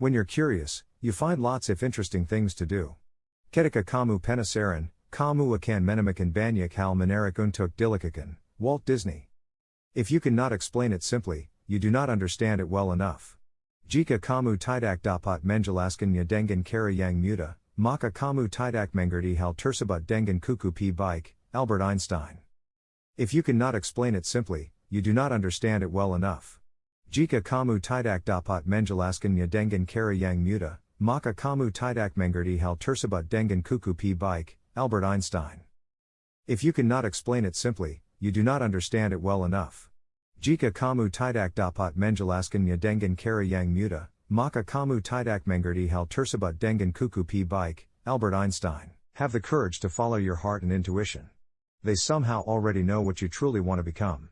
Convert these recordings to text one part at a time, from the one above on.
When you're curious, you find lots of interesting things to do. Ketika kamu penasaran, kamu akan menemukan banyak hal menarik untuk dilakukan, Walt Disney. If you cannot explain it simply, you do not understand it well enough. Jika kamu tidak dapat menjelaskannya dengan cara yang mudah, maka kamu tidak mengerti hal tersebut dengan kuku p baik, Albert Einstein. If you cannot explain it simply, you do not understand it well enough. Jika kamu tidak dapat menjelaskannya dengan cara yang muda, maka kamu tidak mengerti hal tersebut dengan kuku p baik, Albert Einstein. If you cannot explain it simply, you do not understand it well enough. Jika kamu tidak dapat menjelaskannya dengan cara yang muda, maka kamu tidak mengerti hal tersebut dengan kuku p baik, Albert Einstein. Have the courage to follow your heart and intuition. They somehow already know what you truly want to become.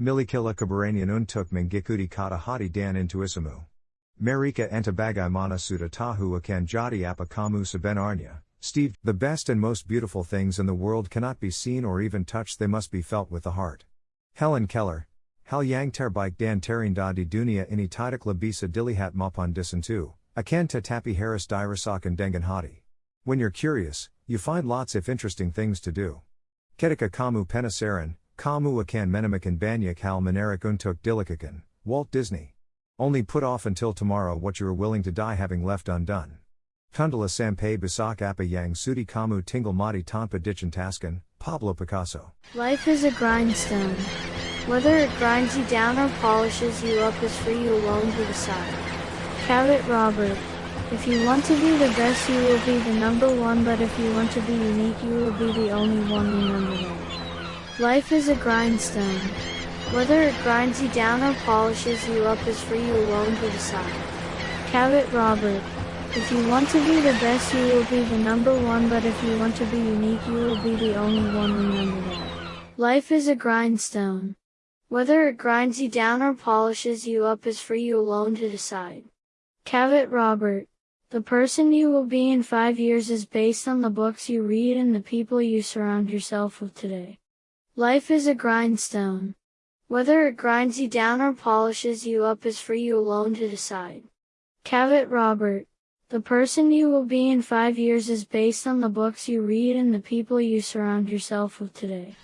Milikila keberanian untuk mengikuti kata hati dan intuisimu. Marika antabagai mana sudah tahu akan jadi apa kamu sebenarnya. Steve, the best and most beautiful things in the world cannot be seen or even touched, they must be felt with the heart. Helen Keller, Hal yang terbaik dan terindah di dunia ini tidaklah bisa dilihat maupun disentuh, akan tetapi harus dirasakan dengan hati. When you're curious, you find lots of interesting things to do. Ketika kamu penasaran, kamu akan menemukan banyak hal menarik untuk dilakukan, Walt Disney. Only put off until tomorrow what you are willing to die having left undone. Tundala sampai besok apa yang sudi kamu tinggal mati tanpa dicintaskan, Pablo Picasso. Life is a grindstone. Whether it grinds you down or polishes you up is for you alone to decide. Cavett Robert. If you want to be the best you will be the number one but if you want to be unique you will be the only one remember that. Life is a grindstone. Whether it grinds you down or polishes you up is for you alone to decide. Cavett Robert. If you want to be the best you will be the number one but if you want to be unique you will be the only one remember. Life is a grindstone. Whether it grinds you down or polishes you up is for you alone to decide. Cavett Robert. The person you will be in five years is based on the books you read and the people you surround yourself with today. Life is a grindstone. Whether it grinds you down or polishes you up is for you alone to decide. Cavett Robert. The person you will be in five years is based on the books you read and the people you surround yourself with today.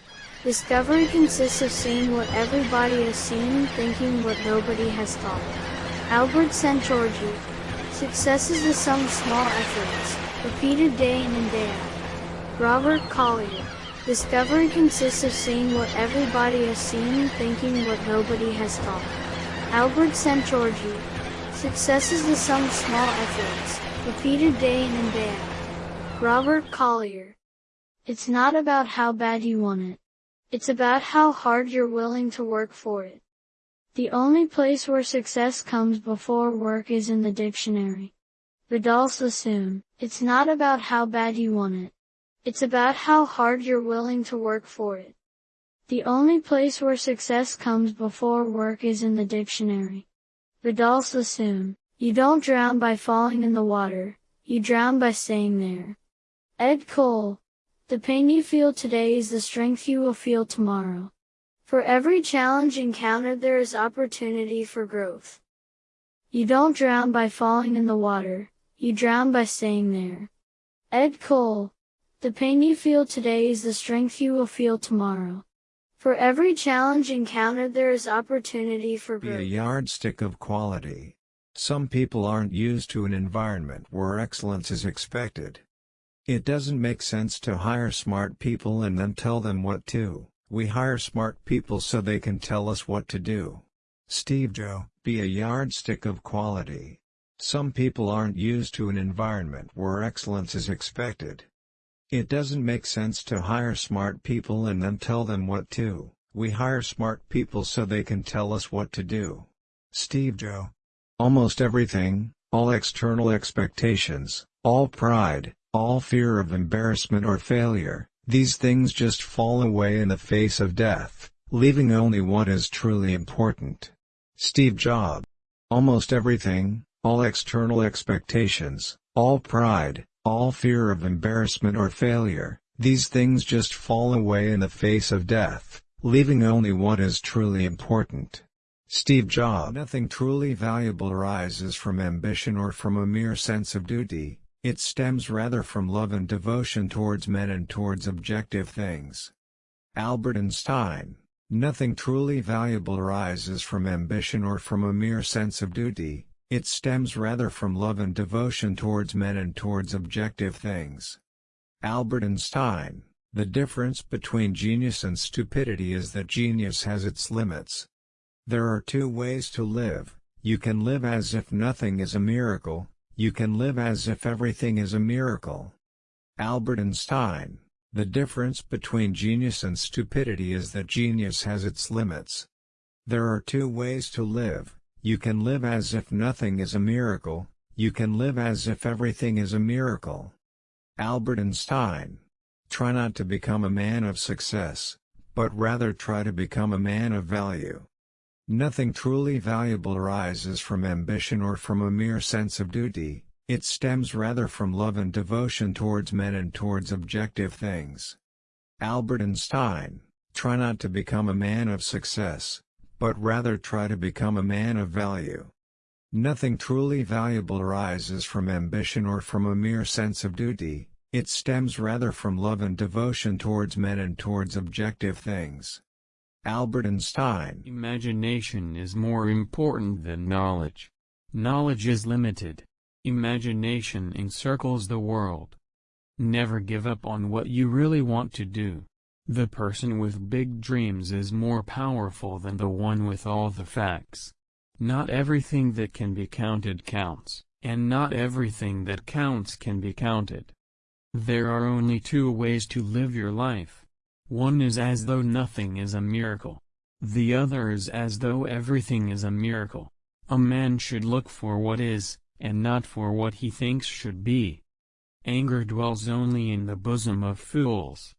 Discovery consists of seeing what everybody has seen, and thinking what nobody has thought. Albert Szent-Györgyi. Success is the sum of small efforts, repeated day in and day out. Robert Collier. Discovery consists of seeing what everybody has seen, and thinking what nobody has thought. Albert Szent-Györgyi. Success is the sum of small efforts, repeated day in and day out. Robert Collier. It's not about how bad you want it. It's about how hard you're willing to work for it. The only place where success comes before work is in the dictionary. Vidal Sassoon. It's not about how bad you want it. It's about how hard you're willing to work for it. The only place where success comes before work is in the dictionary. Vidal Sassoon. You don't drown by falling in the water, you drown by staying there. Ed Cole. The pain you feel today is the strength you will feel tomorrow. For every challenge encountered there is opportunity for growth. You don't drown by falling in the water, you drown by staying there. Ed Cole. The pain you feel today is the strength you will feel tomorrow. For every challenge encountered there is opportunity for growth. Be a yardstick of quality. Some people aren't used to an environment where excellence is expected. It doesn't make sense to hire smart people and then tell them what to. We hire smart people so they can tell us what to do. Steve Jobs, be a yardstick of quality. Some people aren't used to an environment where excellence is expected. It doesn't make sense to hire smart people and then tell them what to. We hire smart people so they can tell us what to do. Steve Jobs. Almost everything, all external expectations, all pride, all fear of embarrassment or failure, these things just fall away in the face of death, leaving only what is truly important. Steve Jobs. Almost everything, all external expectations, all pride, all fear of embarrassment or failure, these things just fall away in the face of death, leaving only what is truly important. Steve Jobs. Nothing truly valuable arises from ambition or from a mere sense of duty, it stems rather from love and devotion towards men and towards objective things. Albert Einstein. Nothing truly valuable arises from ambition or from a mere sense of duty, it stems rather from love and devotion towards men and towards objective things. Albert Einstein. The difference between genius and stupidity is that genius has its limits. There are two ways to live, you can live as if nothing is a miracle, you can live as if everything is a miracle. Albert Einstein The difference between genius and stupidity is that genius has its limits. There are two ways to live, you can live as if nothing is a miracle, you can live as if everything is a miracle. Albert Einstein Try not to become a man of success, but rather try to become a man of value. Nothing truly valuable arises from ambition or from a mere sense of duty, it stems rather from love and devotion towards men and towards objective things. Albert Einstein, try not to become a man of success, but rather try to become a man of value. Nothing truly valuable arises from ambition or from a mere sense of duty, it stems rather from love and devotion towards men and towards objective things. Albert Einstein Imagination is more important than knowledge. Knowledge is limited. Imagination encircles the world. Never give up on what you really want to do. The person with big dreams is more powerful than the one with all the facts. Not everything that can be counted counts, and not everything that counts can be counted. There are only two ways to live your life. One is as though nothing is a miracle. The other is as though everything is a miracle. A man should look for what is, and not for what he thinks should be. Anger dwells only in the bosom of fools.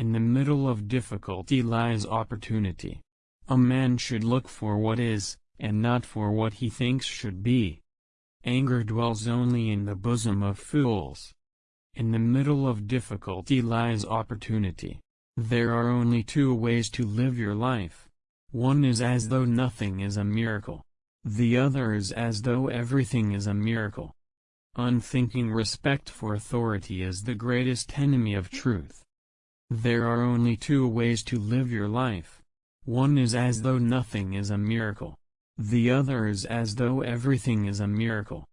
In the middle of difficulty lies opportunity. A man should look for what is, and not for what he thinks should be. Anger dwells only in the bosom of fools. In the middle of difficulty lies opportunity. There are only two ways to live your life. One is as though nothing is a miracle. The other is as though everything is a miracle. Unthinking respect for authority is the greatest enemy of truth. There are only two ways to live your life. One is as though nothing is a miracle. The other is as though everything is a miracle.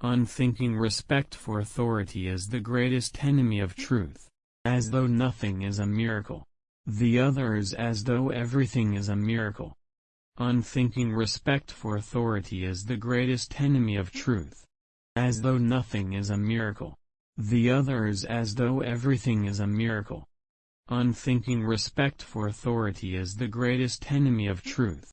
Unthinking respect for authority is the greatest enemy of truth as though nothing is a miracle. The other is as though everything is a miracle. Unthinking respect for authority is the greatest enemy of truth. As though nothing is a miracle. The other is as though everything is a miracle. Unthinking respect for authority is the greatest enemy of truth.